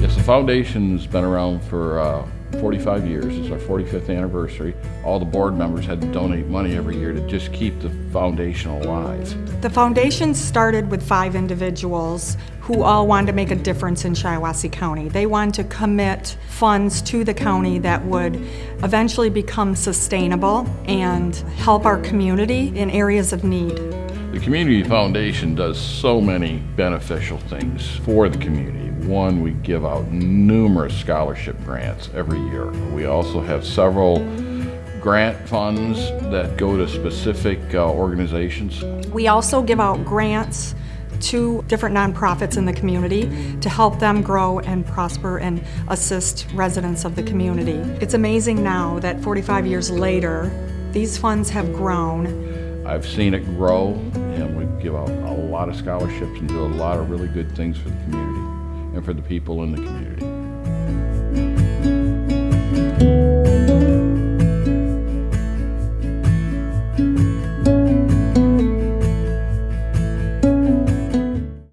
Yes, the foundation's been around for uh, 45 years. It's our 45th anniversary. All the board members had to donate money every year to just keep the foundation alive. The foundation started with five individuals who all wanted to make a difference in Shiawassee County. They wanted to commit funds to the county that would eventually become sustainable and help our community in areas of need. The Community Foundation does so many beneficial things for the community. One, we give out numerous scholarship grants every year. We also have several grant funds that go to specific uh, organizations. We also give out grants to different nonprofits in the community to help them grow and prosper and assist residents of the community. It's amazing now that 45 years later, these funds have grown. I've seen it grow, and we give out a lot of scholarships and do a lot of really good things for the community and for the people in the community.